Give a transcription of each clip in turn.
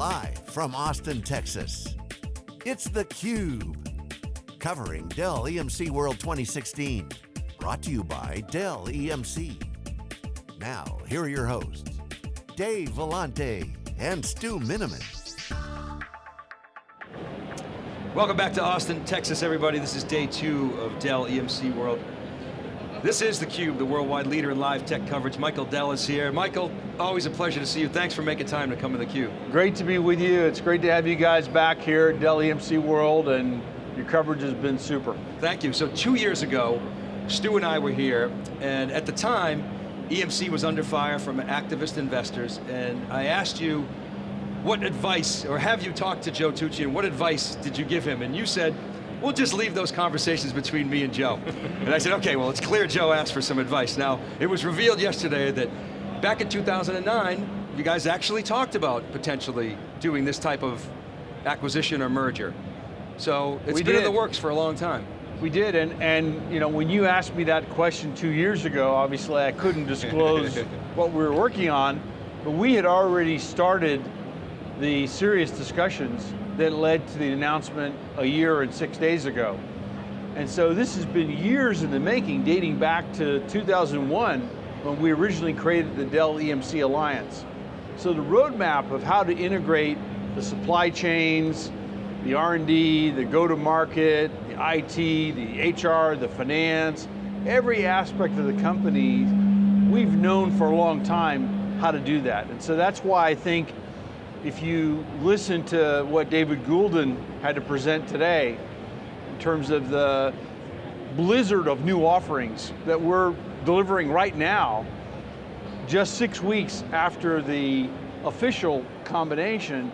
Live from Austin, Texas. It's theCUBE. Covering Dell EMC World 2016. Brought to you by Dell EMC. Now, here are your hosts, Dave Vellante and Stu Miniman. Welcome back to Austin, Texas, everybody. This is day two of Dell EMC World. This is theCUBE, the worldwide leader in live tech coverage. Michael Dell is here. Michael, always a pleasure to see you. Thanks for making time to come to theCUBE. Great to be with you. It's great to have you guys back here at Dell EMC World, and your coverage has been super. Thank you. So two years ago, Stu and I were here, and at the time, EMC was under fire from activist investors, and I asked you, what advice, or have you talked to Joe Tucci, and what advice did you give him? And you said, we'll just leave those conversations between me and Joe. and I said, okay, well it's clear Joe asked for some advice. Now, it was revealed yesterday that back in 2009, you guys actually talked about potentially doing this type of acquisition or merger. So it's we been did. in the works for a long time. We did, and, and you know, when you asked me that question two years ago, obviously I couldn't disclose what we were working on, but we had already started the serious discussions that led to the announcement a year and six days ago. And so this has been years in the making, dating back to 2001, when we originally created the Dell EMC Alliance. So the roadmap of how to integrate the supply chains, the R&D, the go-to-market, the IT, the HR, the finance, every aspect of the company, we've known for a long time how to do that. And so that's why I think if you listen to what David Goulden had to present today, in terms of the blizzard of new offerings that we're delivering right now, just six weeks after the official combination,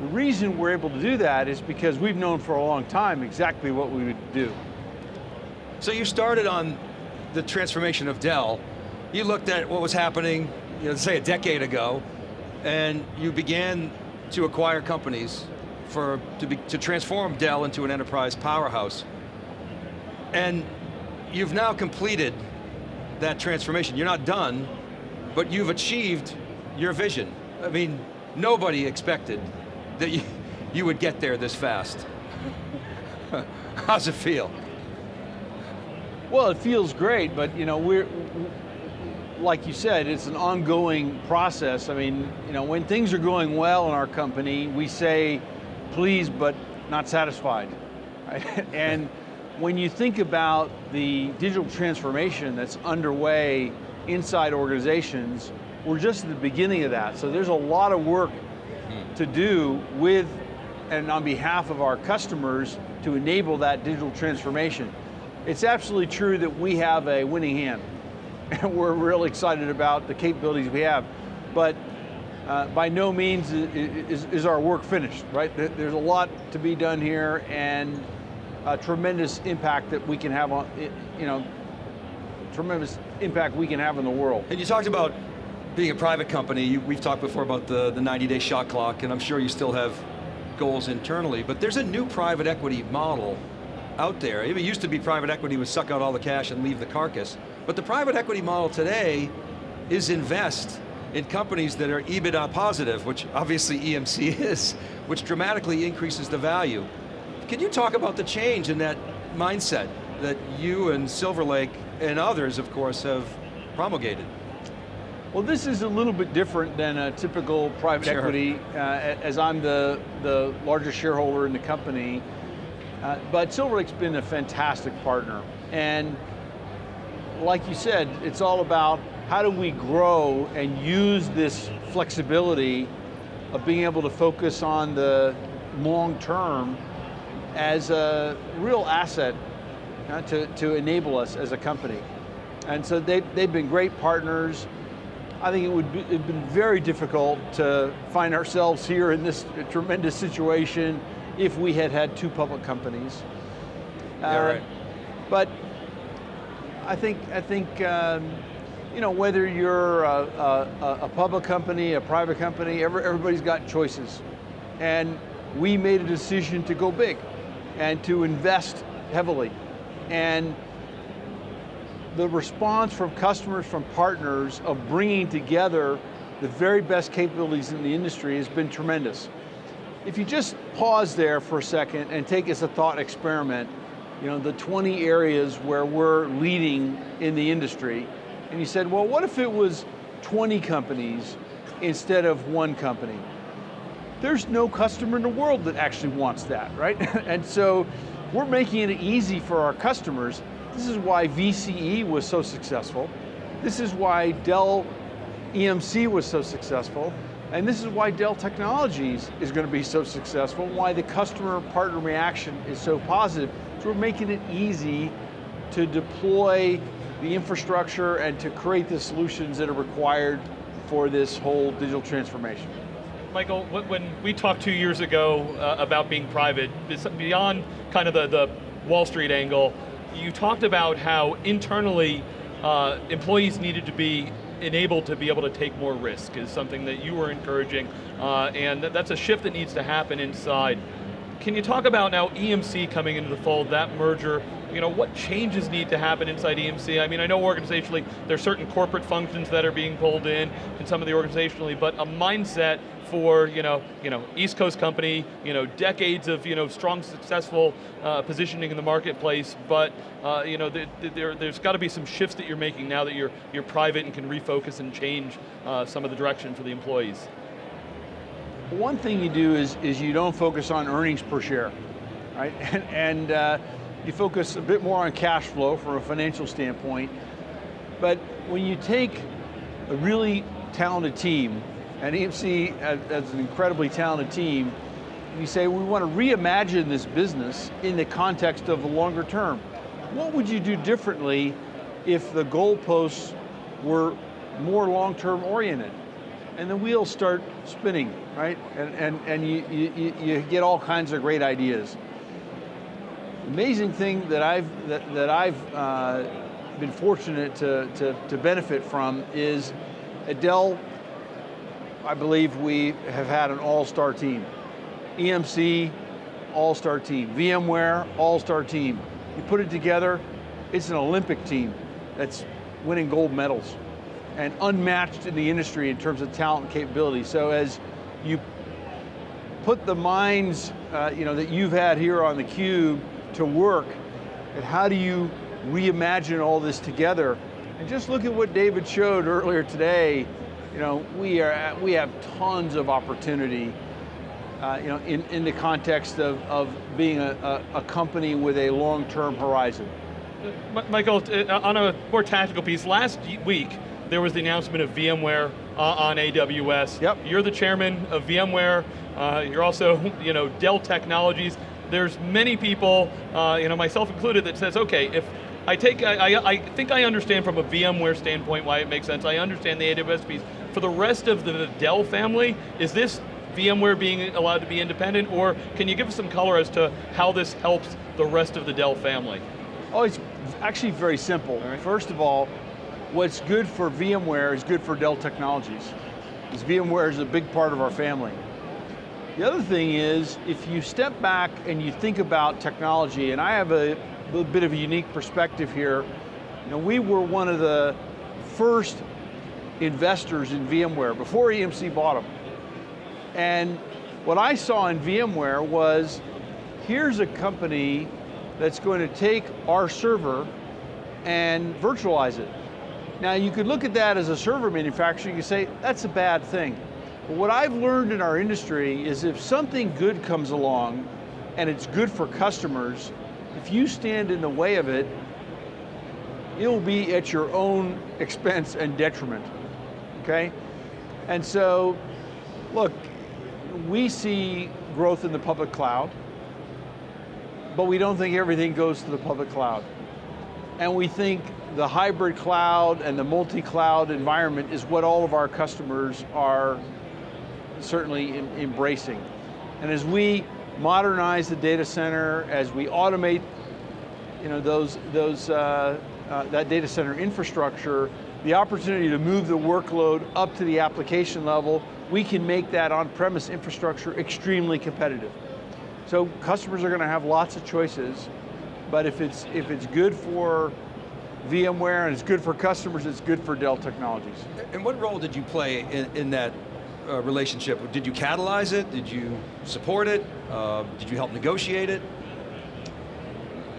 the reason we're able to do that is because we've known for a long time exactly what we would do. So you started on the transformation of Dell. You looked at what was happening, you know, say a decade ago, and you began to acquire companies for to, be, to transform Dell into an enterprise powerhouse. And you've now completed that transformation. You're not done, but you've achieved your vision. I mean, nobody expected that you, you would get there this fast. How's it feel? Well, it feels great, but you know, we're, like you said, it's an ongoing process. I mean, you know, when things are going well in our company, we say, pleased but not satisfied. Right? and when you think about the digital transformation that's underway inside organizations, we're just at the beginning of that. So there's a lot of work hmm. to do with and on behalf of our customers to enable that digital transformation. It's absolutely true that we have a winning hand and we're really excited about the capabilities we have. But uh, by no means is, is, our work finished, right? There's a lot to be done here and a tremendous impact that we can have on, you know, tremendous impact we can have in the world. And you talked about being a private company, we've talked before about the, the 90 day shot clock, and I'm sure you still have goals internally, but there's a new private equity model out there. It used to be private equity would suck out all the cash and leave the carcass. But the private equity model today is invest in companies that are EBITDA positive, which obviously EMC is, which dramatically increases the value. Can you talk about the change in that mindset that you and Silver Lake and others, of course, have promulgated? Well, this is a little bit different than a typical private Sure. equity, uh, as I'm the, the largest shareholder in the company. Uh, but Silver Lake's been a fantastic partner. And like you said, it's all about how do we grow and use this flexibility of being able to focus on the long term as a real asset uh, to, to enable us as a company. And so they, they've been great partners. I think it would be it'd been very difficult to find ourselves here in this tremendous situation if we had had two public companies. Yeah, right. But I think, I think um, you know, whether you're a, a, a, public company, a private company, every, everybody's got choices. And we made a decision to go big and to invest heavily. And the response from customers, from partners of bringing together the very best capabilities in the industry has been tremendous. If you just pause there for a second and take as a thought experiment, you know, the 20 areas where we're leading in the industry, and you said, well, what if it was 20 companies instead of one company? There's no customer in the world that actually wants that, right? and so we're making it easy for our customers. This is why VCE was so successful. This is why Dell EMC was so successful. And this is why Dell Technologies is going to be so successful, why the customer partner reaction is so positive. So we're making it easy to deploy the infrastructure and to create the solutions that are required for this whole digital transformation. Michael, when we talked two years ago uh, about being private, beyond kind of the, the Wall Street angle, you talked about how internally uh, employees needed to be enabled to be able to take more risk is something that you were encouraging, uh, and that's a shift that needs to happen inside. Can you talk about now EMC coming into the fold, that merger, you know, what changes need to happen inside EMC? I mean, I know organizationally, there's certain corporate functions that are being pulled in, and some of the organizationally, but a mindset for you know, you know, East Coast company, you know, decades of you know, strong, successful uh, positioning in the marketplace, but uh, you know, there, there, has got to be some shifts that you're making now that you're, you're private and can refocus and change uh, some of the direction for the employees. One thing you do is, is you don't focus on earnings per share, right? And, and uh, you focus a bit more on cash flow from a financial standpoint, but when you take a really talented team and EMC as an incredibly talented team, you say we want to reimagine this business in the context of the longer term. What would you do differently if the goalposts were more long-term oriented? And the wheels start spinning, right? And, and, and you, you, you get all kinds of great ideas. Amazing thing that I've, that, that I've uh, been fortunate to, to, to benefit from is at Dell, I believe we have had an all-star team. EMC, all-star team. VMware, all-star team. You put it together, it's an Olympic team that's winning gold medals and unmatched in the industry in terms of talent and capability. So as you put the minds uh, you know, that you've had here on the cube to work, and how do you reimagine all this together? And just look at what David showed earlier today you know, we are we have tons of opportunity. Uh, you know, in, in the context of, of being a, a, a company with a long-term horizon. Michael, uh, on a more tactical piece, last week there was the announcement of VMware uh, on AWS. Yep. You're the chairman of VMware. Uh, you're also, you know, Dell Technologies. There's many people, uh, you know, myself included, that says, okay, if I take, I, I, I think I understand from a VMware standpoint why it makes sense. I understand the AWS piece. For the rest of the Dell family, is this VMware being allowed to be independent, or can you give us some color as to how this helps the rest of the Dell family? Oh, it's actually very simple. Right. First of all, what's good for VMware is good for Dell Technologies. Because VMware is a big part of our family. The other thing is, if you step back and you think about technology, and I have a little bit of a unique perspective here, you know, we were one of the first investors in VMware before EMC bought them. And what I saw in VMware was, here's a company that's going to take our server and virtualize it. Now you could look at that as a server manufacturer, you say, that's a bad thing. But what I've learned in our industry is if something good comes along and it's good for customers, if you stand in the way of it, it'll be at your own expense and detriment okay? And so, look, we see growth in the public cloud, but we don't think everything goes to the public cloud. And we think the hybrid cloud and the multi-cloud environment is what all of our customers are certainly embracing. And as we modernize the data center, as we automate you know, those, those, uh, uh, that data center infrastructure, the opportunity to move the workload up to the application level, we can make that on-premise infrastructure extremely competitive. So customers are going to have lots of choices, but if it's, if it's good for VMware, and it's good for customers, it's good for Dell Technologies. And what role did you play in, in that uh, relationship? Did you catalyze it? Did you support it? Uh, did you help negotiate it?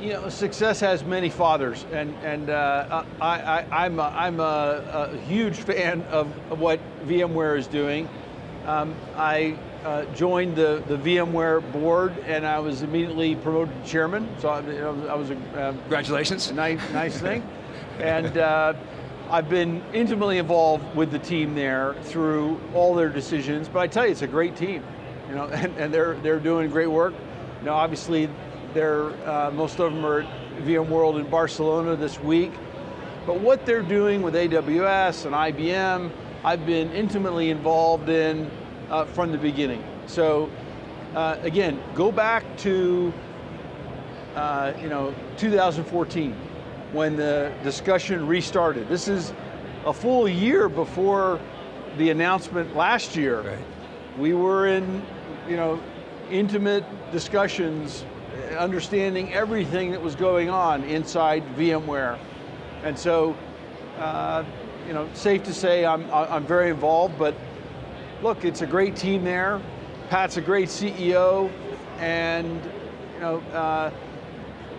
You know, success has many fathers, and and uh, I, am a, I'm a, a, huge fan of, of, what VMware is doing. Um, I uh, joined the, the VMware board, and I was immediately promoted to chairman. So I, you know, I was a um, congratulations, a nice nice thing, and. Uh, I've been intimately involved with the team there through all their decisions, but I tell you, it's a great team, you know, and, and they're they're doing great work. You know, obviously, they're uh, most of them are at VMworld in Barcelona this week, but what they're doing with AWS and IBM, I've been intimately involved in uh, from the beginning. So, uh, again, go back to uh, you know 2014 when the discussion restarted. This is a full year before the announcement last year. Right. We were in, you know, intimate discussions, understanding everything that was going on inside VMware. And so, uh, you know, safe to say I'm, I'm very involved, but look, it's a great team there. Pat's a great CEO, and you know, uh,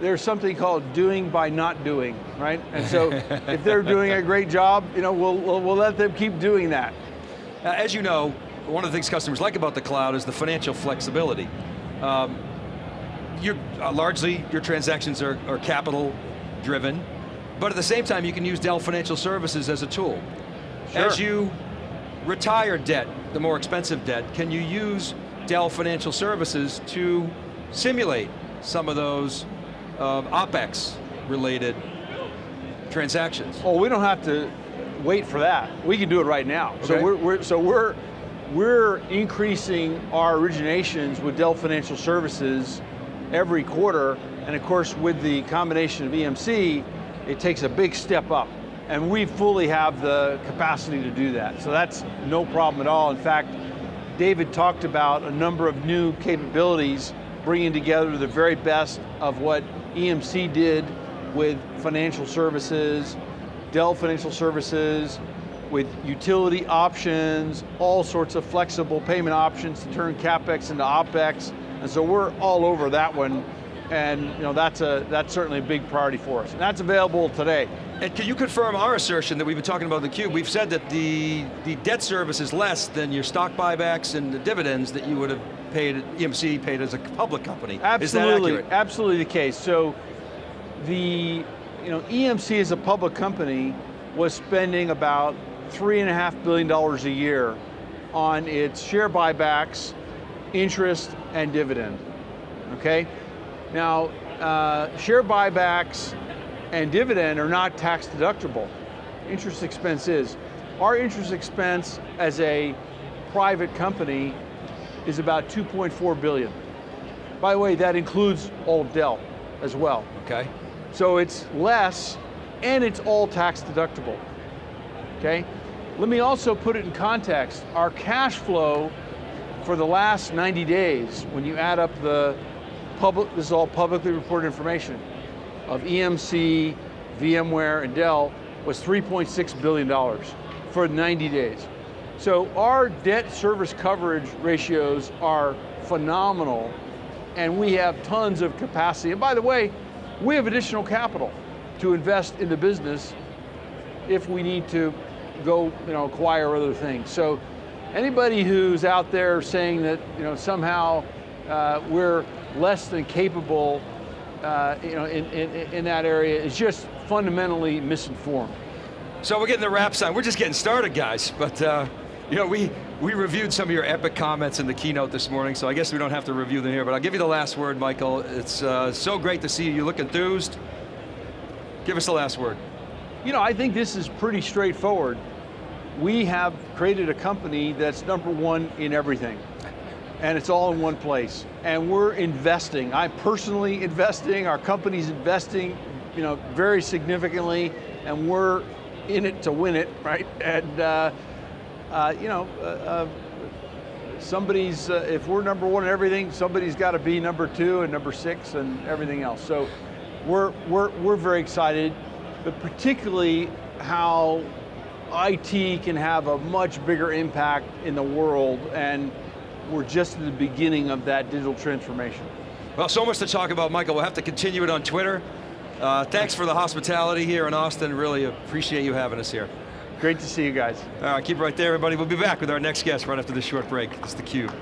there's something called doing by not doing, right? And so if they're doing a great job, you know, we'll, we'll, we'll let them keep doing that. Uh, as you know, one of the things customers like about the cloud is the financial flexibility. Um, you're, uh, largely, your transactions are, are capital driven, but at the same time, you can use Dell Financial Services as a tool. Sure. As you retire debt, the more expensive debt, can you use Dell Financial Services to simulate some of those of OpEx related transactions. Oh, we don't have to wait for that. We can do it right now. Okay. So we're, we're, so we're we're increasing our originations with Dell Financial Services every quarter, and of course with the combination of EMC, it takes a big step up. And we fully have the capacity to do that. So that's no problem at all. In fact, David talked about a number of new capabilities bringing together the very best of what EMC did with financial services, Dell Financial Services, with utility options, all sorts of flexible payment options to turn CapEx into OpEx. And so we're all over that one. And you know, that's, a, that's certainly a big priority for us. And that's available today. And can you confirm our assertion that we've been talking about the cube? We've said that the, the debt service is less than your stock buybacks and the dividends that you would have paid, EMC paid as a public company. Absolutely, absolutely the case. So the, you know, EMC as a public company was spending about three and a half billion dollars a year on its share buybacks, interest, and dividend, okay? Now, uh, share buybacks and dividend are not tax deductible. Interest expense is. Our interest expense as a private company is about 2.4 billion. By the way, that includes all Dell as well. Okay. So it's less and it's all tax deductible, okay? Let me also put it in context. Our cash flow for the last 90 days, when you add up the public, this is all publicly reported information, of EMC, VMware, and Dell, was $3.6 billion for 90 days. So our debt service coverage ratios are phenomenal and we have tons of capacity. And by the way, we have additional capital to invest in the business if we need to go you know, acquire other things. So anybody who's out there saying that you know, somehow uh, we're less than capable uh, you know, in, in, in that area is just fundamentally misinformed. So we're getting the wrap sign. We're just getting started, guys. But uh, you know, we, we reviewed some of your epic comments in the keynote this morning, so I guess we don't have to review them here, but I'll give you the last word, Michael. It's uh, so great to see you. You look enthused. Give us the last word. You know, I think this is pretty straightforward. We have created a company that's number one in everything. And it's all in one place. And we're investing. I'm personally investing, our company's investing, you know, very significantly, and we're in it to win it, right? And uh, uh, you know, uh, uh somebody's, uh, if we're number one in everything, somebody's got to be number two and number six and everything else. So we're, we're, we're very excited. but particularly how IT can have a much bigger impact in the world, and we're just at the beginning of that digital transformation. Well, so much to talk about, Michael. We'll have to continue it on Twitter. Uh, thanks for the hospitality here in Austin. Really appreciate you having us here. Great to see you guys. All right, keep it right there, everybody. We'll be back with our next guest right after this short break. It's theCUBE.